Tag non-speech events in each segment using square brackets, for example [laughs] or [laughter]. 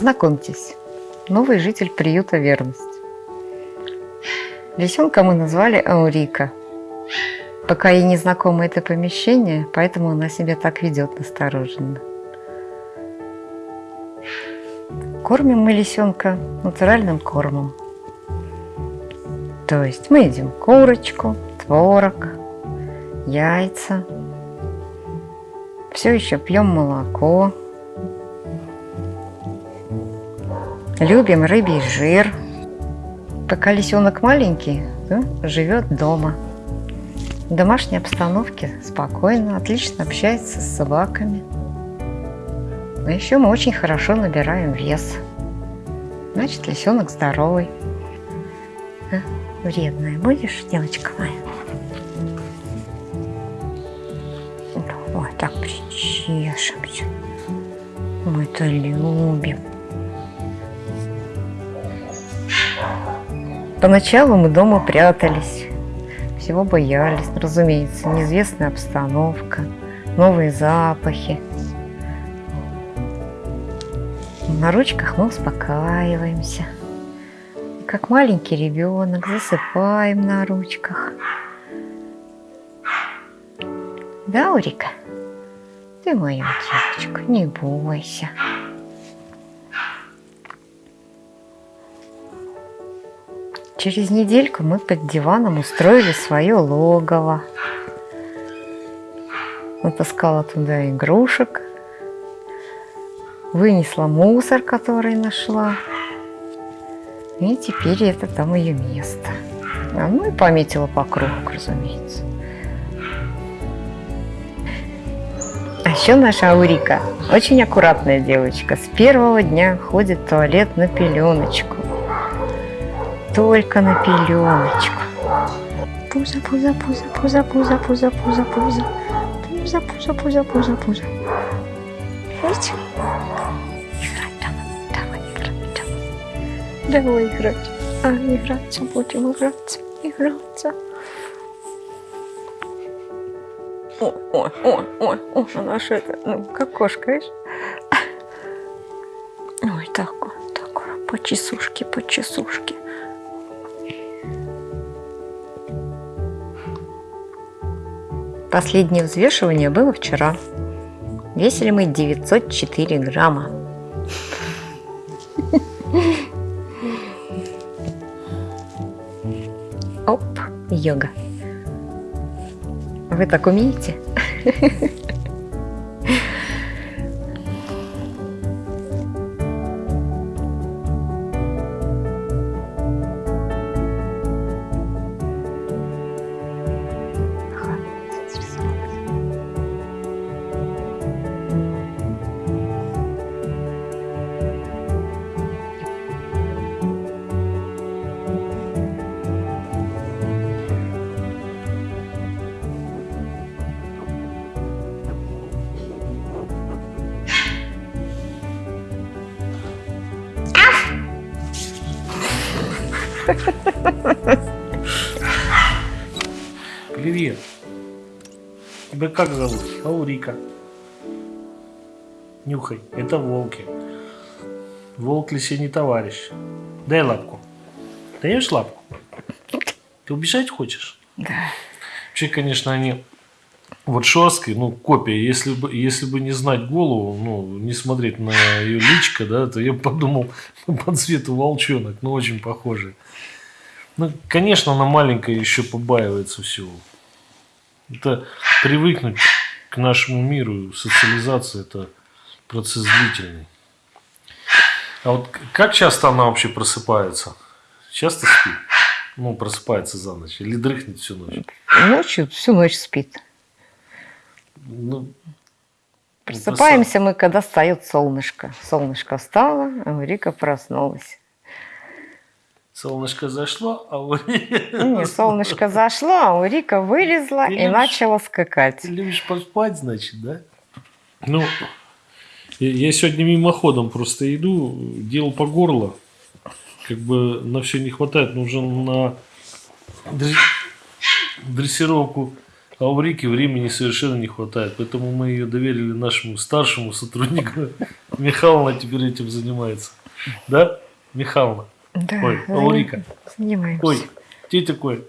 Знакомьтесь, новый житель приюта «Верность». Лисенка мы назвали Аурика. Пока ей не знакомо это помещение, поэтому она себя так ведет настороженно. Кормим мы лисенка натуральным кормом. То есть мы едим курочку, творог, яйца. Все еще пьем молоко. Любим рыбий жир. Пока лисенок маленький, да, живет дома. В домашней обстановке спокойно, отлично общается с собаками. А еще мы очень хорошо набираем вес. Значит, лисенок здоровый. А, вредная будешь, девочка моя? Вот так причешемся. Мы это любим. Поначалу мы дома прятались, всего боялись, разумеется, неизвестная обстановка, новые запахи. На ручках мы успокаиваемся. как маленький ребенок засыпаем на ручках. Да, Урика? Ты моя девочка, не бойся. Через недельку мы под диваном устроили свое логово. Натаскала туда игрушек, вынесла мусор, который нашла. И теперь это там ее место. А ну и пометила по кругу, разумеется. А еще наша Аурика очень аккуратная девочка. С первого дня ходит в туалет на пеленочку только на пеленочку. Пузо, пузо, пузо, пузо, пузо, пузо, пузо, пузо. Пузо, пузо, пузо, пузо, пузо. Видите? Играть давай, давай играть, давай. Давай играть. А, играться, будем играться, играться. Ой, ой, ой, ой, ой, она это, ну, как кошка, видишь? Ой, такое, такое, по чесушке, по чесушке. Последнее взвешивание было вчера. Весили мы 904 грамма. Оп, йога. Вы так умеете? Привет. Тебя как зовут? Аурика. Нюхай, это волки. Волк лисе не товарищ. Дай лапку. Даешь лапку? Ты убежать хочешь? Да. Вообще, конечно, они вот шерсткой, ну, копия, если бы, если бы не знать голову, ну, не смотреть на ее личко, да, то я подумал [laughs] по цвету волчонок, ну, очень похожий. Ну, конечно, она маленькая еще побаивается всего. Это привыкнуть к нашему миру, социализация – это процесс длительный. А вот как часто она вообще просыпается? Часто спит? Ну, просыпается за ночь или дрыхнет всю ночь? Ночью всю ночь спит. Ну, Просыпаемся мы, когда встает солнышко. Солнышко встало, а Рика проснулась. Солнышко зашло, а у Не, солнышко зашло, а у Рика вылезла Ты и любишь- начала скакать. Ты любишь поспать, значит, да? Ну, я сегодня мимоходом просто иду, делал по горло. Как бы на все не хватает, нужно на дресс- дрессировку А у Рики времени совершенно не хватает, поэтому мы ее доверили нашему старшему сотруднику. [laughs] Михайловна теперь этим занимается. Да, Михайловна? Да, Ой, Аурика. Занимаемся. Ой, тетя Коль.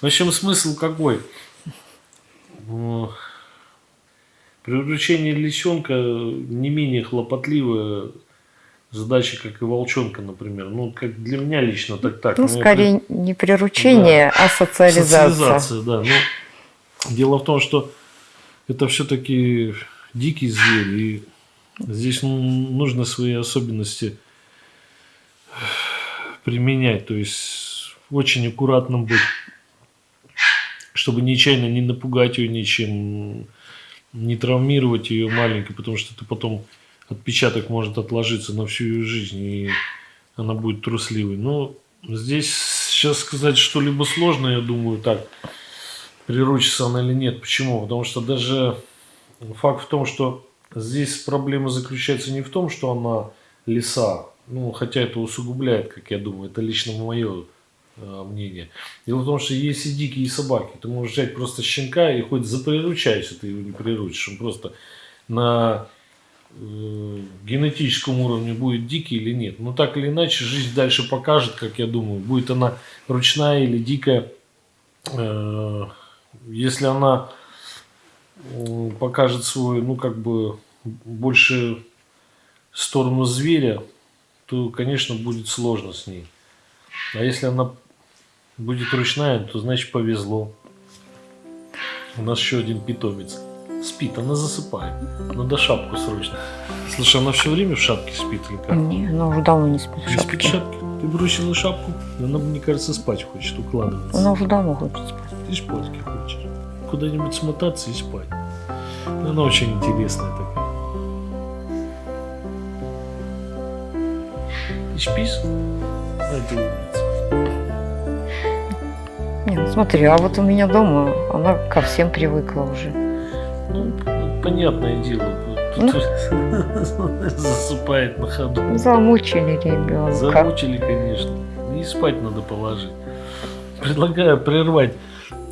В общем, смысл какой? М, Приручение лисенка не менее хлопотливая задача, как и волчонка, например. Ну, как для меня лично, так так. Ну, я скорее не приручение, а социализация. Социализация, да. Но дело в том, что это все-таки дикий зверь, и здесь ну, нужно свои особенности применять, то есть очень аккуратным быть, чтобы нечаянно не напугать ее ничем, не травмировать ее маленькой, потому что это потом отпечаток может отложиться на всю ее жизнь, и она будет трусливой. Но здесь сейчас сказать что-либо сложно, я думаю, так, приручится она или нет. Почему? Потому что даже факт в том, что здесь проблема заключается не в том, что она лиса, ну, хотя это усугубляет, как я думаю, это лично мое э, мнение. Дело в том, что есть и дикие собаки. Ты можешь взять просто щенка и хоть заприручайся, ты его не приручишь. Он просто на генетическом уровне будет дикий или нет. Но так или иначе, жизнь дальше покажет, как я думаю, будет она ручная или дикая. Э, Если она покажет свой, ну, как бы, больше сторону зверя, то, конечно, будет сложно с ней. А если она будет ручная, то значит повезло. У нас еще один питомец. Спит, она засыпает. Надо шапку срочно. Слушай, она все время в шапке спит или как? Не, она уже давно не спит в Не спит в шапке. шапке? Ты бросила шапку? Она, мне кажется, спать хочет, укладываться. Она уже давно хочет спать. Ты спать хочешь. Куда-нибудь смотаться и спать. Она очень интересная такая. Ты спишь? А ты умница. Не, ну смотри, а вот у меня дома она ко всем привыкла уже. Ну, понятное дело. Ну. [laughs] Засыпает на ходу. Замучили ребенка. Замучили, конечно. И спать надо положить. Предлагаю прервать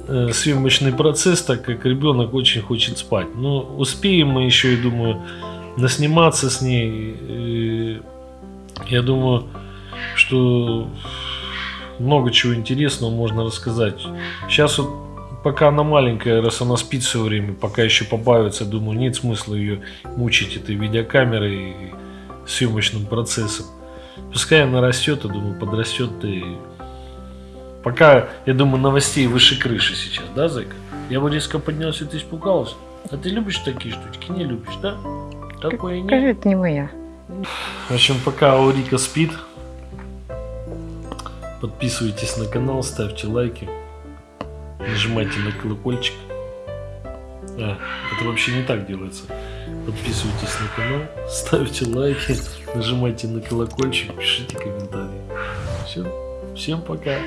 э, съемочный процесс, так как ребенок очень хочет спать. Но успеем мы еще, я думаю, насниматься с ней. Э, я думаю, что много чего интересного можно рассказать. Сейчас вот пока она маленькая, раз она спит все время, пока еще побавится, думаю, нет смысла ее мучить этой видеокамерой и съемочным процессом. Пускай она растет, я думаю, подрастет и... Пока, я думаю, новостей выше крыши сейчас, да, Зайка? Я бы резко поднялся, ты испугалась. А ты любишь такие штучки? Не любишь, да? Такое Скажи, нет. это не моя. В общем, пока Аурика спит, подписывайтесь на канал, ставьте лайки, нажимайте на колокольчик. А, это вообще не так делается. Подписывайтесь на канал, ставьте лайки, нажимайте на колокольчик, пишите комментарии. Все, всем пока.